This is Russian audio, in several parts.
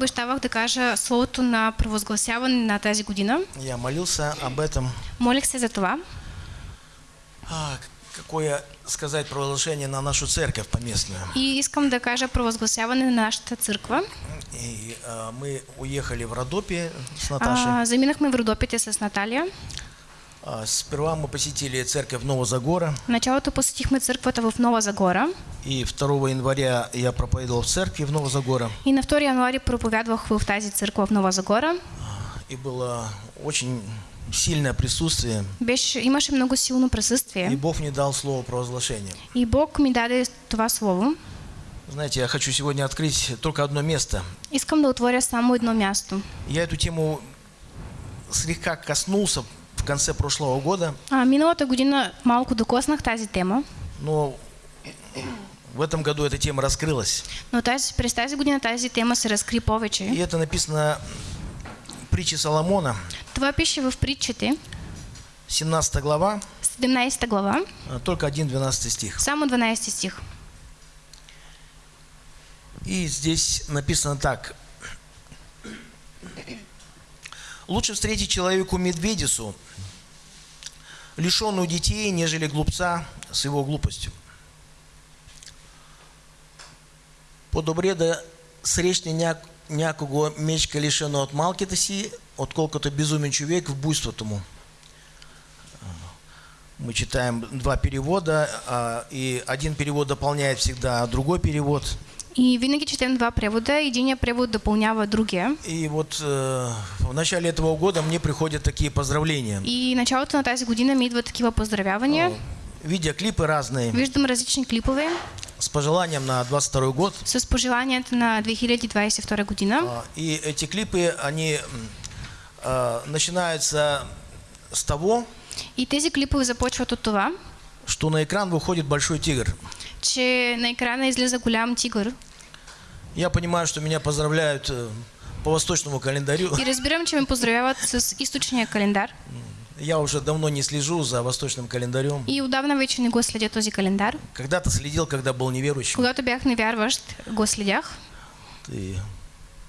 Обещавах да кажа словото на провъзгласяване на тази година. Я молился об этом. Молих се за това. А, какое сказать провозглашение на нашу церковь поместную. И искам да кажа провъзгласяване на нашата църква. И а, мы уехали в Родопе с Наташей. А, заминахме в Родопите с Наталия. А, сперва мы посетили церковь Новозагора. Началото посетихме църквата в Нова Загора. И 2 января я проповедовал в церкви в Новозагора. И на 2 януари проповядвах в тази църква в Нова Загора. И было очень сильное присутствие. Беше, имаше много силно И присъствие. Бог мне дал слово провозглашения. И Бог ми даде това слово. Знаете, я хочу сегодня открыть только одно место. Искам да отворя само едно място. Я эту тему слегка коснулся конце прошлого года, А, миналата година малко докоснах тази тема, но в этом году эта тема раскрылась. но тази, през тази година тази тема се разкри повече. И это написано в притче Соломона, Това пише в притчите, 17 глава, 17 глава, а, только 1-12 стих. само 12 стих. И здесь написано так. Лучше встретить человеку медведицу, лишенную детей, нежели глупца с его глупостью. По-добре да срещне ня, някого мечка лишено от малките си, отколкото безумен човек в буйството му. Мы читаем два перевода, а, и один перевод дополняет всегда другой перевод. И винаги четем два превода. Единия превод допълнява другия. И вот э, в начале этого года мне приходят такие поздравления. И началото на тази година ми идват такива поздравявания. Видеоклипы разные Виждам различни клипове с пожеланием на 22 год. с пожеланията на 2022 година. А, И эти клипы, они а, начинаются с того, И тези клипове започват от това, что на экран выходит большой тигр. че на екрана излиза голям тигър. Я понимаю, что меня поздравляют э, по восточному календарю. И разбирам, че ме поздравяват с източния календар. Я уже давно не слежу за восточным календарем. И отдавна вече не го следя този календар. Когда-то следил, когда был неверующим. Когато бях невярващ, го следях. И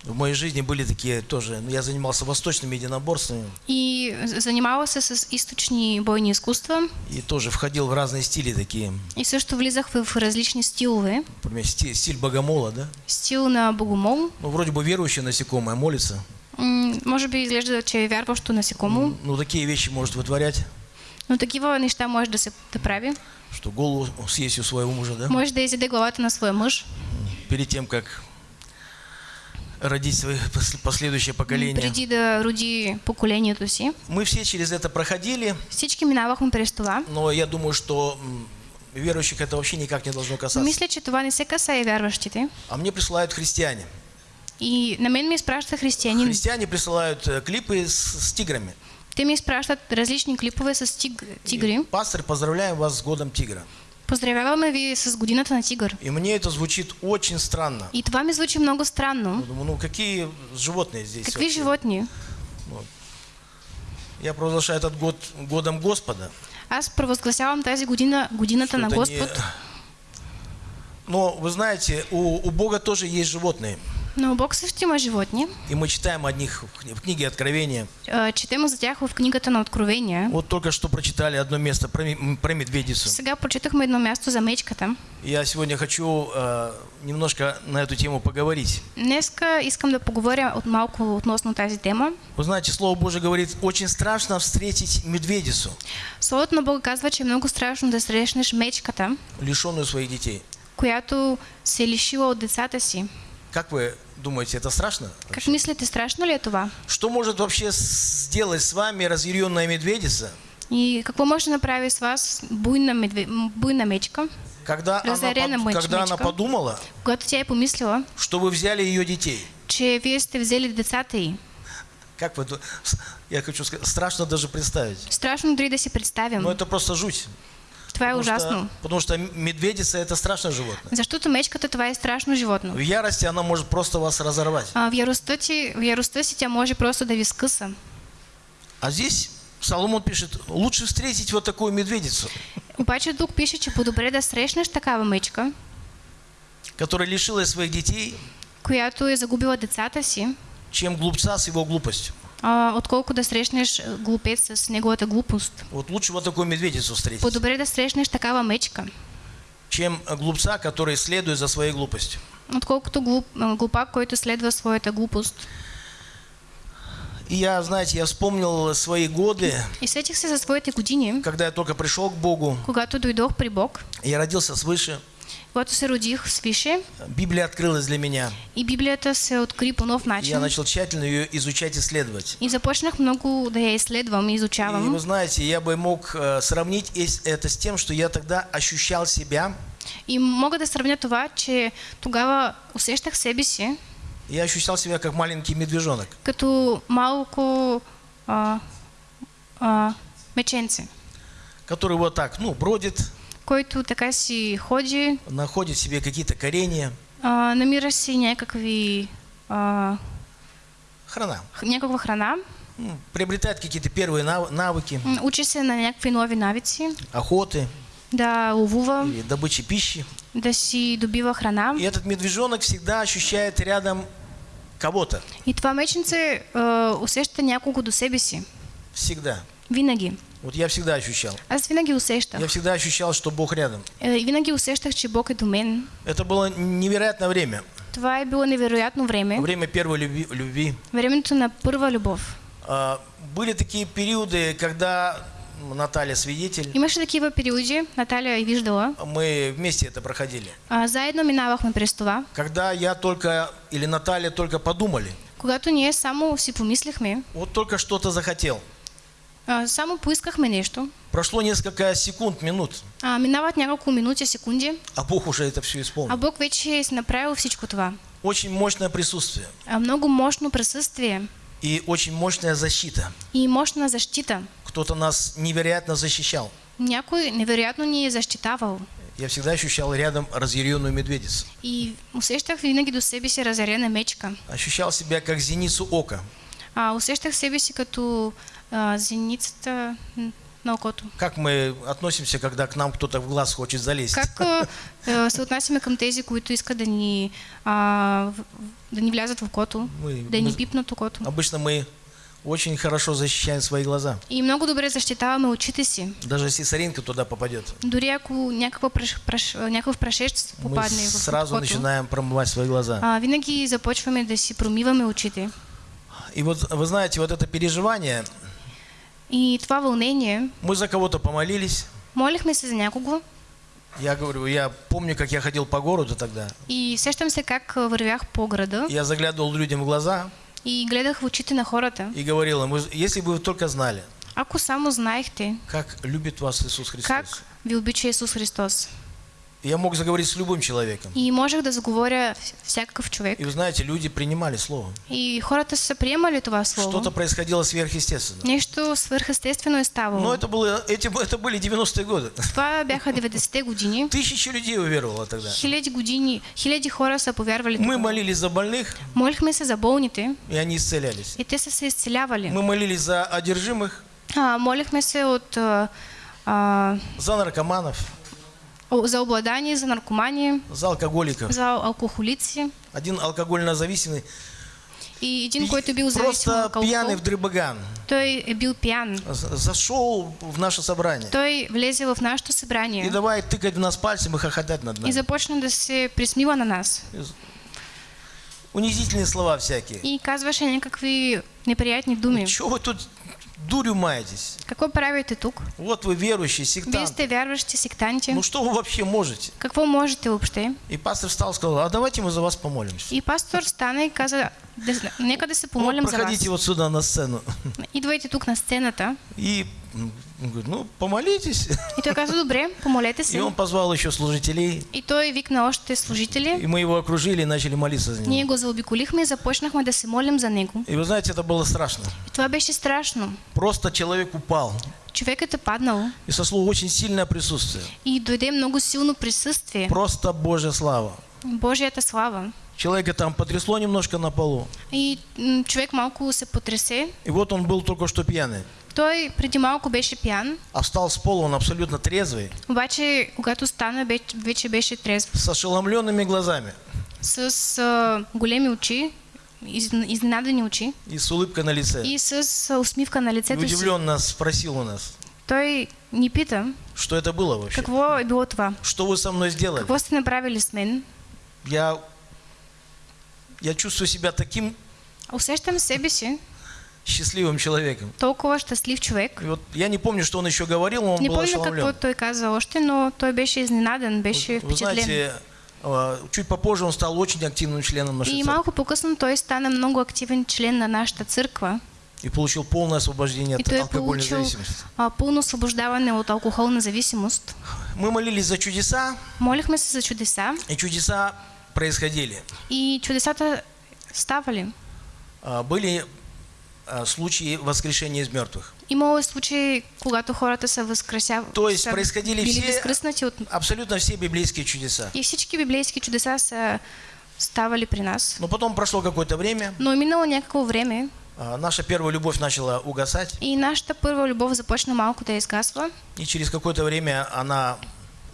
в моей жизни были такие тоже. ну, Я занимался восточными единоборствами И занимавал се с източни бойни изкуства. и тоже входил в разные стили такие. И също влизах в различни стилове. Например, стиль, стиль богомола, да? Стил на богомол. Ну, вроде бы верующее насекомое молится. М, Може би изглежда, че е вярващо насекомо, Ну, такие вещи может вытворять, но такива неща може да се да прави. что голову съесть у своего мужа, да? Може да изяде главата на своя мъж, Перед тем, как родить свои пос- последующее поколение. преди да роди поколението си. Мы все через это проходили, Всички минавахме през това. но я думаю, что верующих это вообще никак не должно касаться. Мисля, че това не се касае вярващите. А мне присылают христиане. И на мен ми изпраща християнин. Христиане присылают э, клипы с, с тиграми. Те ми изпращат различни клипове с тиг... тигри. Пастор, поздравляем вас с годом тигра. Поздравяваме ви с годината на тигър. И мне это звучит очень странно. И това ми звучи много Я странно. думаю, ну какие животные здесь? Какви вообще? животни? Я провозглашаю этот год годом Господа. Аз провъзгласявам тази година годината на это не- Господ. Но вы знаете, у, у Бога тоже есть животные. Но Бог също има животни. И мы читаем о них в кни- в книге Откровения. Четем за тях в книгата на Откровения. Вот только что прочитали одно место про, про медведицу. Сега прочитахме едно място за мечката. Я сегодня хочу э, немножко на эту тему поговорить. Днеска искам да поговоря от малко относно тази тема. Вы знаете, Слово Божие говорит, очень страшно встретить медведицу, Словото на Бога казва, че е много страшно да срещнеш мечката, лишенную своих детей. която се лишила от децата си. Как вы думаете, это страшно? Как мислите, страшно ли това? Что может вообще сделать с вами разъяренная медведица, И какво може да направи с вас буйна, медве... буйна мечка, когда, она, под- когда она подумала, е помислила, что вы взяли ее детей? че вие сте взели децата й? Как вы, я хочу сказать, страшно даже представить. Страшно дори да си представям. Но это просто жуть. Това е Потому ужасно. что, потому что медведица это страшное животное. Защото мечката това е страшно животно. В ярости она может просто вас разорвать. А в яростта, ти, в яростта си тя може просто да ви скъса. А здесь Соломон пишет, лучше встретить вот такую медведицу, Обаче тук пише, че по-добре да срещнеш такава мечка, которая лишилась своих детей, която е загубила децата си, чем глупца с его глупостью. А, отколко да срещнеш а, глупец с неговата глупост. Вот лучше вот такую медведицу встретить, По-добре да срещнеш такава мечка, чем глупца, который следует за своей глупостью. отколкото глуп, а, глупак, който следва своята глупост. И я, знаете, я вспомнил свои годы, И сетих се за своите години, когда я только пришел к Богу, когато дойдох при Бог, я родился свыше, когато се родих свише Библия открылась для меня. и Библията се откри по нов И Я начин. начал тщательно ее изучать, исследовать. И започнах много да я изследвам и И изучавам. вы знаете, я бы мог э, сравнить это с тем, что я тогда ощущал себя, И мога да сравня това, че тогава усещах себе си я ощущал себя как маленький медвежонок, като малко а, а, меченце, который вот так, ну, бродит, който така си ходи, находит себе какие-то корения, а, намира си някакви, а, храна, някаква храна, приобретает какие-то первые нав- навыки, м, учи се на някакви нови навици, охоты да ловува, или добычи пищи. да си добива храна. И этот медвежонок всегда ощущает рядом кого-то. И това меченце а, усеща някого до себе си. Всегда. Винаги. Вот я всегда ощущал. Аз винаги усещах. Я всегда ощущал, что Бог рядом. И винаги усещах, че Бог е до мен. Это было невероятное время. Това е било невероятно време. Время первой люби- любви. Времето на първа любов. А, Были такие периоды, когда Наталья свидетель, Имаше такива периоди, Наталия е виждала. мы вместе это проходили. А, заедно минавахме през това. Когда я только, или Наталья только подумали, Когато ние само си помислихме, вот только что-то захотел. А, само поискахме нещо, Прошло несколько секунд, минут, а, минават няколко минути, секунди, а Бог уже это все а исполнил. Бог вече направил всичко това. Очень мощное присутствие А, много мощно присъствие и очень мощная защита. и мощна защита. Кто-то нас невероятно защищал. Някой невероятно ни е защитавал. Я всегда ощущал рядом разъяренную медведицу. И усещах винаги до себе си разярена мечка. Ощущал себя как зеницу ока. А, усещах себе си като а, зеницата м, на окото. Как мы относимся, когда к нам кто-то в глаз хочет залезть? Как а, а, се отнасяме към тези, които искат да ни, а, в- да ни влязат в окото, Мы- да мы- пипнат окото? Обычно мы очень хорошо защищаем свои глаза. И много добре защитаваме очите си. Даже если соринка туда попадет, Дори ако някаква праш, праш, някакъв прашец мы попадне в сразу окото, начинаем промывать свои глаза. а, винаги започваме да си промиваме очите. И вот вы знаете, вот это переживание, И това вълнение, мы за кого-то помолились. молихме се за някого Я говорю, я помню, как я ходил по городу тогда. и сещам се как вървях по града Я заглядывал людям в глаза и гледах в очите на хората. и говорил им, «Вы- если бы вы только знали, Ако само знаехте как любит вас Иисус Христос. как ви обича Исус Христос. Я мог заговорить с любым человеком. И можех да заговоря вс- всякакъв човек. И вы знаете, люди принимали Слово. И хората са приемали това слово. Что-то происходило сверхъестественно. Нещо свърхъестествено е ставало. Но это, было, эти, это были 90-е годы. Това бяха 90-те години. Тысячи людей уверовало тогда. Хиляди години, хиляди хора са повярвали. Мы молились за больных, Молихме се за болните и они исцелялись. и те са се изцелявали. Мы молились за одержимых, А, молихме се от, а, а, за наркоманов, за обладание, за наркомани, за алкоголиков. за алкохолици. Один алкогольно зависимый, И един, който е бил зависим от просто пьяный в дребаган, той бил пиян. з- зашел в наше собрание. Той влезе в нашето И събрание давай тыкать в нас пальцем и хохотать над и нами. започна да се присмива на нас. Унизительные слова всякие. И казваше някакви неприятни думи. Чего вы тут дурью маетесь? Какво правите тук? Вот вы верующие, сектанты. сте вярващи сектанти. Ну что вы вообще можете? Какво можете въобще? И пастор встал и сказал, а давайте мы за вас помолимся. И пастор стана и каза, да, нека да се Вот помолим за вас. проходите вот сюда на сцену. Идвайте тук на сцената. И он говорит, ну помолитесь. И той каза, добре, помолете И он позвал еще служителей, И той викна още служители. и мы его окружили и начали молиться за Ние него. го заобиколихме и започнахме да се молим за него. И вы знаете, это было страшно. И това беше страшно. Просто человек упал. Човекът е паднал И сосло очень сильное присутствие. и дойде много силно присъствие. Просто Божья слава. Божията слава. Человека там потрясло немножко на полу. И м, човек малко се потресе. И вот он был только что пьяный. Той преди малко беше пиян, А встал с пола он абсолютно трезвый, обаче когато стана вече беше трезв. с ошеломленными глазами. с а, големи очи, из, изненадани очи и с улыбкой на лице. и с а, усмивка на И лицето си. удивленно спросил у нас, Той ни пита что это было вообще? какво е било това. Что вы со мной сделали? Какво сте направили с мен? Я, я чувствую себя таким Усещам себе си счастливым человеком. толкова щастлив човек. И вот я не помню, что он еще говорил, но он Не был какво ошеломлен. той каза още, но той беше изненадан, беше Вы впечатлен. знаете, а, чуть попозже он стал очень активным членом нашей И церкви малко по-късно той стана много активен член на нашата църква и получил полное освобождение и от алкогольной получил зависимости. а, пълно освобождаване от алкохолна зависимост. Мы молились за чудеса, Молихме се за чудеса и чудеса происходили. и чудесата ставали. А, Были случаи воскрешения из мертвых. Имало случаи, когато хората са възкресявали. То есть происходили все- от... Абсолютно все библейские чудеса. И всички библейски чудеса са ставали при нас. Но потом прошло какое-то время, Но е минало някакво време а, наша первая любовь начала угасать, и нашата първа любов започна малко да изгасва. и через какое-то время она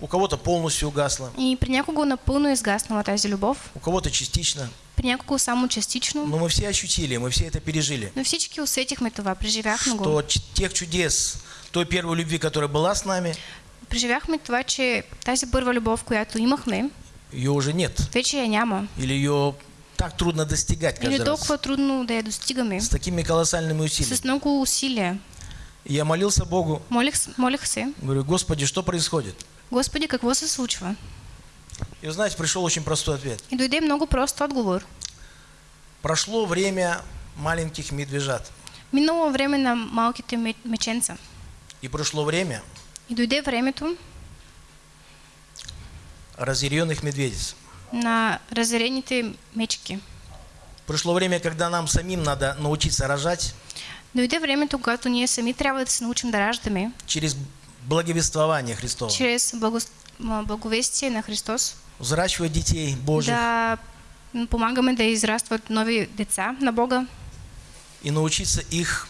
у кого-то полностью угасла, И при някого напълно е изгаснала тази любов, у кого-то частично. при някого само частично. Но мы все ощутили, мы все это пережили, Но всички усетихме това, преживяхме го. что ч- тех чудес, той первой любви, которая была с нами, Преживяхме това, че тази първа любов, която имахме, ее уже нет. вече я няма. Или ее так трудно достигать Или каждый раз. толкова трудно да я достигаме. С такими колоссальными усилиями. С много усилия. Я молился Богу, Молих, молих се, говорю, Господи, что происходит? Господи, какво се случва? И вы знаете, пришел очень простой ответ. И дойде много прост отговор. Прошло время маленьких медвежат. Минало време на малките ме- меченца. И прошло время И дойде времето разъяренных медведиц. на разярените мечки. Пришло время, когда нам самим надо научиться рожать Дойде времето, когато ние сами трябва да се научим да раждаме через благовествование благо... м, благовестие на Христос, Взращивать детей Божьих. Да м, помагаме да израстват нови деца на Бога. И научиться их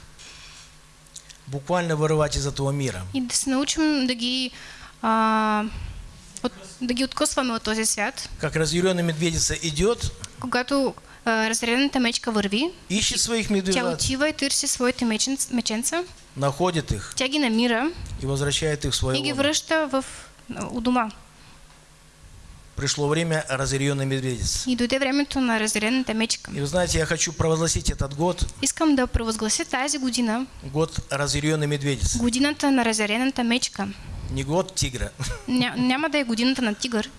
буквально вырывать из этого мира. и да се научим да ги, а, от, да ги откъсваме от този свят. Как разъяренная медведица идет, Когато а, разредената мечка върви, ищет своих тя медвежат, отива и търси своите меченц, меченца, находит их тя ги намира и возвращает их в свое и лоно. в, у дома. Пришло время разъяренной медведицы. И дойде времето на разредената мечка. И вы знаете, я хочу провозгласить этот год, Искам да провъзглася тази година год разъяренной медведицы. годината на разярената мечка. Не год тигра. Ня, няма да е годината на тигър.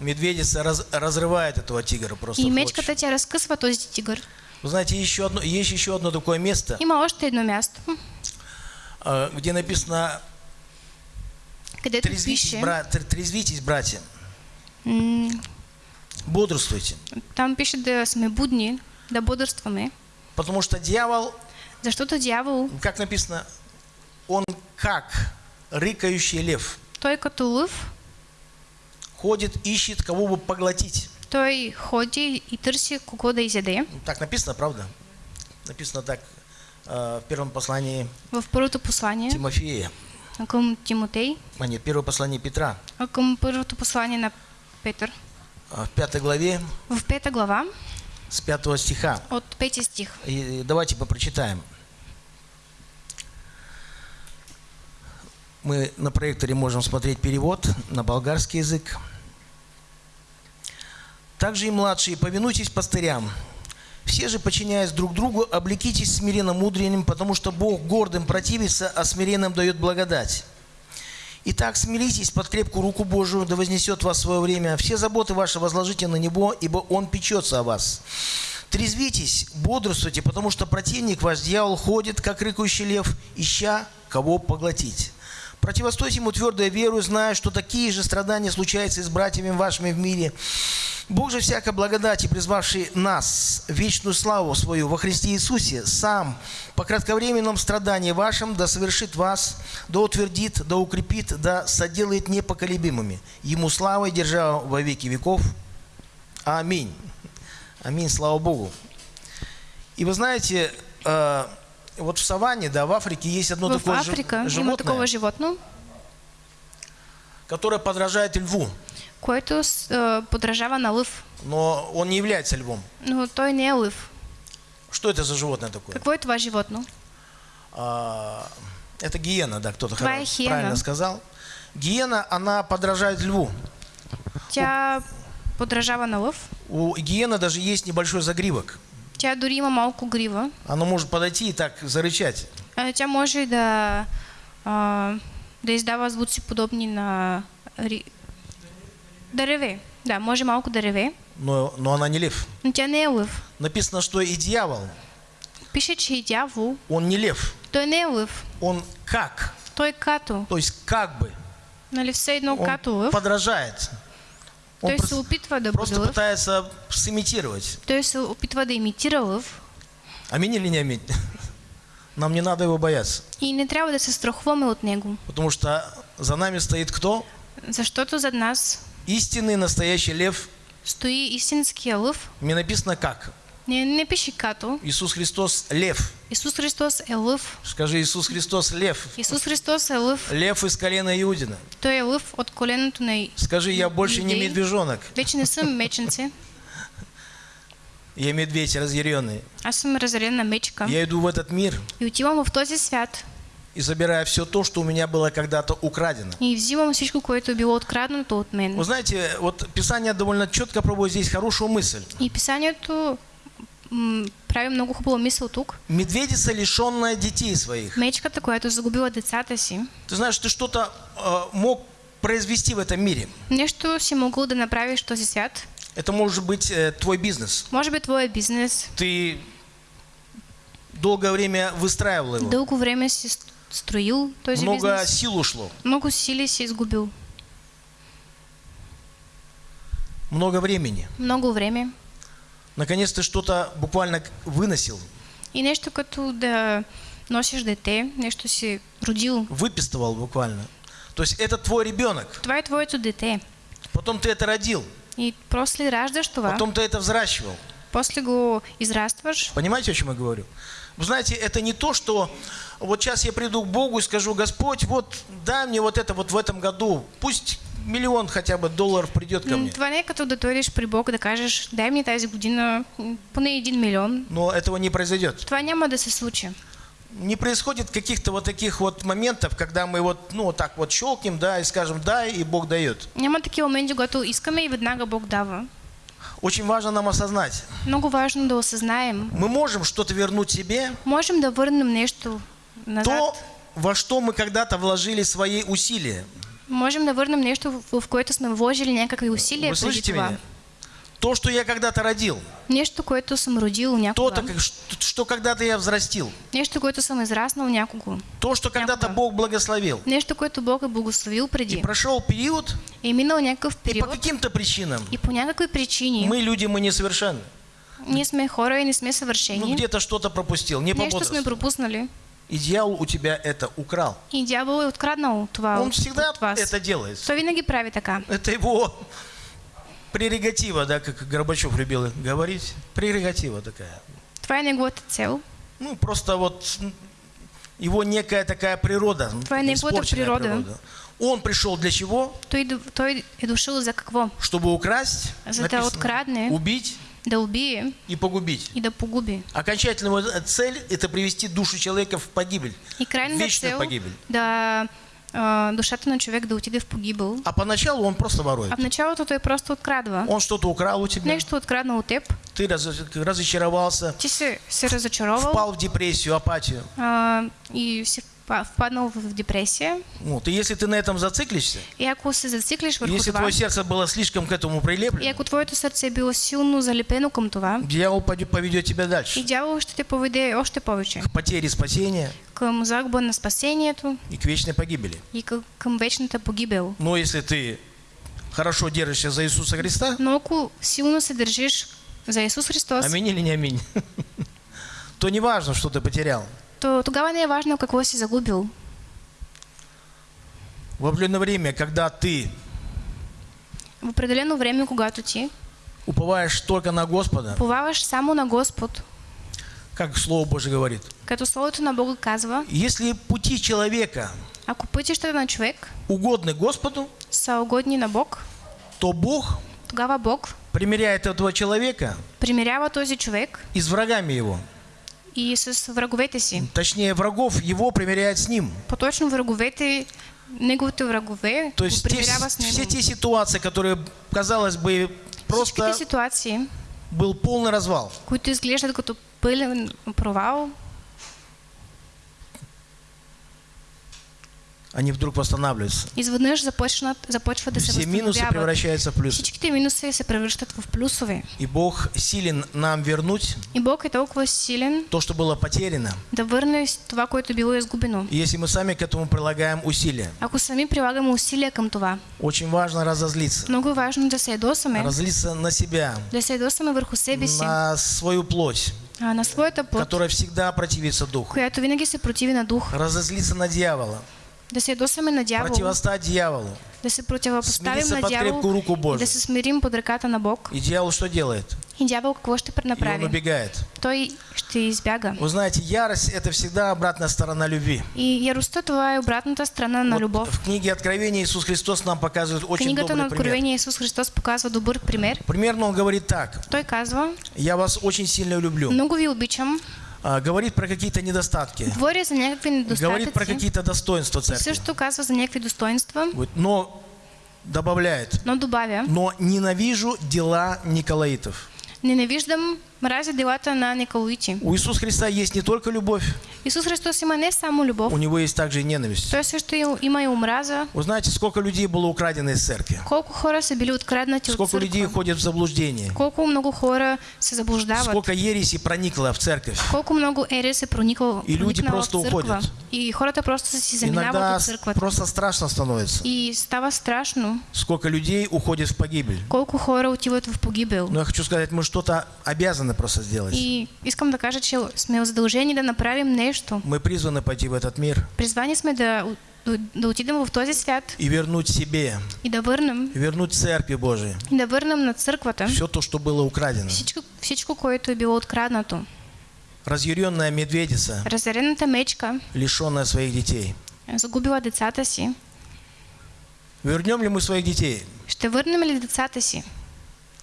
Медведица раз- разрывает этого тигра просто. И клочья. мечката тя разкъсва този тигър. Вы знаете, еще одно, есть еще одно такое место, Има още едно място, а, где написано където «Трезвитесь, бра- тр- трезвитесь, братья, бодрствуйте». там пише да сме будни, да бодрстваме, Потому что дьявол, защото дявол, как написано, он как рыкающий лев, той като лъв, ходит, ищет, кого бы поглотить. той ходи и търси кого да изяде. Так написано, правда? Написано так а, в первом послании В първото послание Тимофея, към Тимотей, а нет, первое послание Петра, а към първото послание на Петър. а, в пятой главе В пета глава, с пятого стиха. от пети стих. И давайте попрочитаем. Мы на проекторе можем смотреть перевод на болгарский язык. Также и младшие, повинуйтесь пастырям. Все же, подчиняясь друг другу, облекитесь смиренно мудренным, потому что Бог гордым противится, а смиренным дает благодать. Итак, смиритесь под крепкую руку Божию, да вознесет вас свое время. Все заботы ваши возложите на Него, ибо Он печется о вас. Трезвитесь, бодрствуйте, потому что противник ваш дьявол ходит, как рыкающий лев, ища кого поглотить. Противостойте ему твердой верою, зная, что такие же страдания случаются и с братьями вашими в мире. Бог же всякой благодати, призвавший нас вечную славу свою во Христе Иисусе, сам по кратковременном страдании вашим да совершит вас, да утвердит, да укрепит, да соделает непоколебимыми. Ему слава и держава во веки веков. Аминь. Аминь, слава Богу. И вы знаете, э, вот в саванне, да, в Африке есть одно в такое Африка животное, такова животно, которое подражает льву. който с- а, подражава на лъв, но он не является львом. но той не е лъв. Что это за животное такое? Какво е това животно? А, это гиена, да, кто-то правильно сказал. Гиена, она подражает льву. Тя подражава на лъв. У гиены даже есть небольшой загривок. Тя дори има малко грива. Оно может подойти и так зарычать. А, Тя може и да, а, да издава звуци подобни на... Да реве. Да, може малко да реве, Но, но она не лев. но тя не е лъв. Написано, что и дьявол, Пише, че и дявол, он не лев. той не е лъв. Он как? Той е като. То есть как бы. Нали все едно Он като лъв. подражает. Он Той се прос- опитва да бъде просто лъв. пытается сымитировать. Той се опитва да имитира лъв. Аминь или не аминь? Нам не надо его бояться. И не трябва да се страхуваме от него. Потому что за нами стоит кто? Защото зад нас Истинный настоящий лев. стои истинския лъв. Мне написано как? Не, не пише като. Иисус Христос лев. Исус Христос е лъв. Скажи, Иисус Христос лев. Исус Христос е лъв. Лев из колена Иудина. Той е лъв от коленото на... Скажи, я больше не Иудей. медвежонок. Вече не съм меченце. Я медведь разъяренный. Аз съм разрена мечка. Я иду в этот мир И отивам в този свят. и забираю все то, что у меня было когда-то украдено. И взимам всичко, което било откраднато от мен. Вы знаете, вот Писание довольно четко проводит здесь хорошую мысль. И писанието м, прави много хубава мисъл тук. Медведица, лишенная детей своих. Мечката, която загубила децата си, Ты знаешь, ты что-то э, мог произвести в этом мире. нещо си могъл да направиш в този свят. Это может быть э, твой бизнес. Може би твоя бизнес Ты долгое время выстраивал его. дълго време си строил този Много бизнес. сил ушло. Много сили си изгубил. Много времени. Много време. Наконец ты что-то буквально выносил, И нещо като да носиш дете, нещо си родил. выпистывал буквально. То есть это твой ребенок. Това е твоето дете. Потом ты это родил. И после раждаш това, Потом ты это взращивал. после го израстваш. Понимаете, о чем я говорю? Вы знаете, это не то, что вот сейчас я приду к Богу и скажу, Господь, вот дай мне вот это вот в этом году. Пусть миллион хотя бы долларов придет ко М, мне. Това не е като да дойдеш при Бог да кажеш, дай ми тази година поне един милион. Но этого не произойдет. Това няма да се случи. Не происходит каких-то вот таких вот моментов, когда мы вот, ну, вот так вот щелкнем, да, и скажем «дай», и Бог дает. Няма такива моменти, когато искаме и веднага Бог дава. Очень важно нам осознать. Много важно да осъзнаем. Мы можем что-то вернуть себе, Можем да върнем нещо назад. то, во что мы когда-то вложили свои усилия. Можем да върнем нещо, в, в което сме вложили някакви усилия Вы слышите меня? То, что я когда-то родил, Нещо, което съм родил някога. то, что, что когда-то я взрастил, Нещо, което съм израснал някого. то, что когда-то. Бог благословил. Нещо, което Бог е благословил И преди. прошел период, Е минал някакъв и по период каким-то причинам и по някакви причини мы люди, мы несовершенны. ние сме хора и не сме Ну, съвършени. где-то что-то пропустил, не по Нещо сме пропуснали. И дьявол у тебя это украл. И е откраднал това Он всегда вас. это делает. Той винаги прави така. Это его прерогатива, да, как Горбачев любил говорить. Прерогатива такая. Това е неговата цел. Ну, просто вот его некая такая природа. Твоя неговата испорченная природа. Он пришел для чего? Той, той е дошъл за какво? Чтобы украсть, За да открадне. убить Да убие и погубить. и да погуби. Окончательная его цель – это привести душу человека в погибель. И крайната Вечную цел погибель. да душата на човек да отиде в погибел. А поначалу он просто ворует. А в началото той просто открадва. Он что-то украл у тебя, Нещо откраднал от теб. ты раз- разочаровался, Ти се, се разочаровал впал в депрессию, апатию. а, и си впа- впаднал в депресия. Вот. И если ты на этом зациклишься, И ако се зациклиш върху если това, твое сердце было слишком к этому и прилеплено, ако твоето сърце е било силно залепено към това, дьявол поведет тебя и дальше. дявол ще те поведе още повече К потере спасения към загуба на спасението и к вечной погибели. и към, към вечната погибел. Но если ты хорошо держишься за Иисуса Христа, Но ако силно се държиш за Исус Христос, аминь или не аминь, то не важно, что ты потерял. То тогава не е важно какво си загубил. В определенное время, когда ты В определено време, когато ти. уповаешь только на Господа, поваваш само на Господ, как Слово Божье говорит, като Словото на Бога казва, если пути человека ако пътищата на човек угодны Господу, са угодни на Бог, то Бог тогава Бог. примиряет этого человека примирява този човек и с врагами его. И с враговете си. Точнее, врагов его примиряет с ним. По-точно враговете, неговите врагове, То есть те- все те ситуации, которые, казалось бы, просто ситуации, был полный развал. които изглеждат като пълен провал, Они вдруг восстанавливаются. започнат, започва да се Все минусы превращаются в плюсы. Всичките минуси се превръщат в плюсове. И Бог силен нам вернуть И Бог е толкова силен то, что было потеряно, да върне това, което било изгубено. и если мы сами к этому прилагаем усилия. Ако сами прилагаме усилия към това, Очень важно разозлиться. много важно да се ядосаме, Разлиться на себя, да се ядосаме върху себе си, на свою плоть, а, на своята плът, которая всегда противится духу. която винаги се противи на дух, Разозлиться на дьявола, да се ядосаме на дявол, противостать дьяволу. да се противопоставим Смириться на под дявол крепкую руку Божию. да се смирим под ръката на Бог. И дьявол что делает? И дявол какво ще И он убегает. Той ще избяга. Вы знаете, ярость – это всегда обратная сторона любви. И яростта това е обратната страна на Вот любов. в книге Откровения Иисус Христос нам показывает очень Книгата на добрый пример. Откровение Исус Христос показва добър пример. Примерно он говорит так. Той казва, Я вас очень сильно люблю. много ви обичам, говорит про какие-то недостатки. говоря за някакви Говорит про какие-то достоинства церкви. също казва за някакви достоинства, Но добавляет. но добавя, Но ненавижу дела Николаитов. ненавиждам, мразя делата на Николаити. У Иисуса Христа есть не только любовь, Исус Христос има не само любов, у него есть также и ненависть. той също има и омраза. Вы знаете, сколько людей было украдено из церкви? Колко хора са били откраднати от Сколько людей ходят в заблуждение? Колко много хора се заблуждават? Сколько ереси проникло в церковь? Колко много ерес е проникал, И люди просто уходят. И хората просто си заминават от църквата. просто страшно становится. И става страшно, Сколько людей уходит в погибель. колко хора отиват в погибел. Но я хочу сказать, мы что-то обязаны просто сделать. И искам да кажа, че сме задължени да направим нещо. Мы призваны пойти в этот мир Призвани сме да, да, отидем в този свят и вернуть себе, и да върнем, и вернуть Церкви Божией и да върнем на църквата все то, что было украдено. всичко, всичко, което е било откраднато. Разъяренная медведица, Разярената мечка лишенная своих детей. загубила децата си. Вернем ли мы своих детей? Ще върнем ли децата си?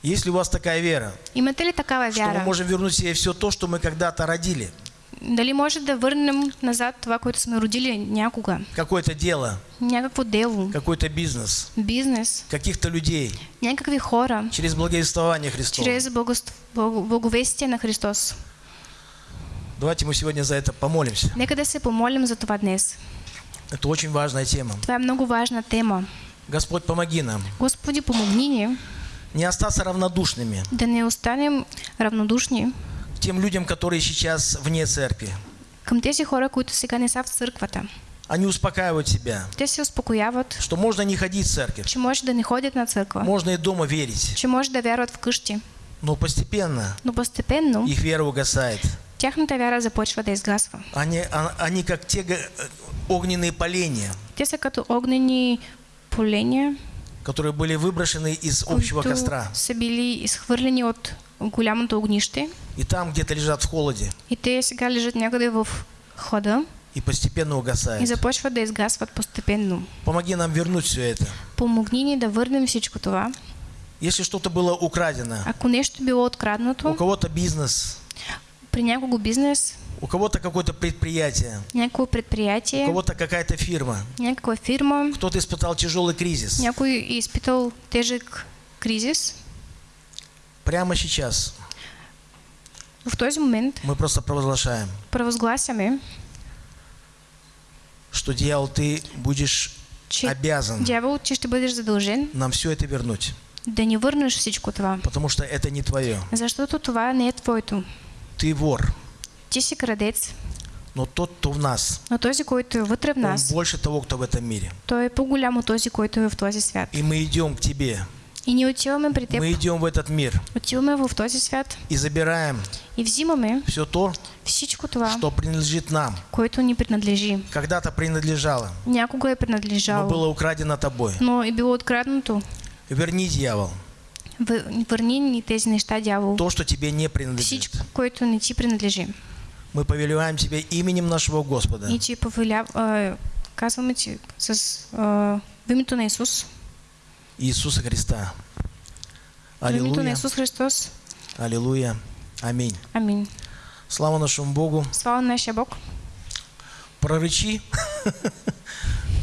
Есть ли у вас такая вера, Имате ли такава что мы можем вернуть себе все то, что мы когда-то родили? Дали може да върнем назад това, което сме родили някога? Какое-то дело, Някакво дело, какой-то бизнес, бизнес, каких-то людей някакви хора, через благовествование Христова. чрез благост- благо- благовестие на Христос. Давайте мы сегодня за это помолимся. Нека да се помолим за това днес. Это очень важная тема. Това е много важна тема. Господь, помоги нам Господи, помогни ни не остаться равнодушными да не останем равнодушни к тем людям, которые сейчас вне церкви. към тези хора, които сега не са в църквата. Они успокаивают себя, Те се успокояват, что можно не ходить в церковь, че може да не ходят на църква, можно и дома верить, че може да вярват вкъщи. но постепенно Но постепенно их вера угасает. тяхната вяра започва да изгасва. Они, а- они как те огненные поленья, Те са като огнени поления, которые были выброшены из общего костра. са били изхвърлени от голямото огнище И там где-то лежат в холоде и те сега лежат някъде в хода и постепенно и угасают. започват да изгасват постепенно. Помоги нам вернуть все это. Помогни ни да върнем всичко това. Если что-то было украдено, Ако нещо било у откраднато, кого-то бизнес, при някого бизнес, у кого-то какое-то предприятие, у предприятие, кого-то какая-то фирма, някаква фирма, кто-то испытал тяжелый кризис. е изпитал тежък кризис, Прямо сейчас. В този момент. Мы просто провозглашаем, провъзгласяме, что дьявол, ты будешь че обязан дявол, че ще бъдеш задължен нам все это вернуть, да ни върнеш всичко това. потому что это не твое. Защото това не е твоето. Ты вор, Ти си крадец, но тот, кто в нас, но този, който вътре в он нас, больше того, кто в этом мире. той е по-голям от този, който е в този свят. И мы идем к тебе, И ние отиваме при теб, мы идем в этот мир отиваме в този свят и забираем и взимаме все то, всичко това, что принадлежит нам, което ни принадлежи. когда-то принадлежало, Някога е но принадлежало, было украдено тобой. но е било откраднато. Верни, дьявол, Въ- Върни ни тези неща, дявол. то, что тебе не принадлежит. Всичко, което не ти принадлежи. Мы повелеваем тебе именем нашего Господа. И ти повеля... а, казваме ти с в името на Исус Иисуса Христа. Аллилуйя. Iisus Hristos. Аллилуйя. Аминь. Amin. Слава нашему Богу. Слава нашей Бог. Прорычи.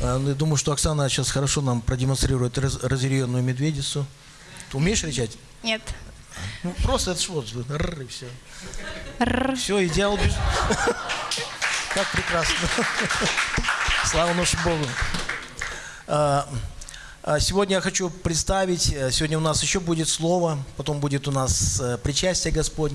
А, ну, Я думаю, что Оксана сейчас хорошо нам продемонстрирует раз- разъяренную медведицу. Ты умеешь кричать? Нет. Ну, просто это вот, рррр, и все. Все, идеал бежит. Как прекрасно. Слава нашему Богу. А, а, Сегодня я хочу представить, э, сегодня у нас еще будет слово, потом будет у нас э, причастие Господне.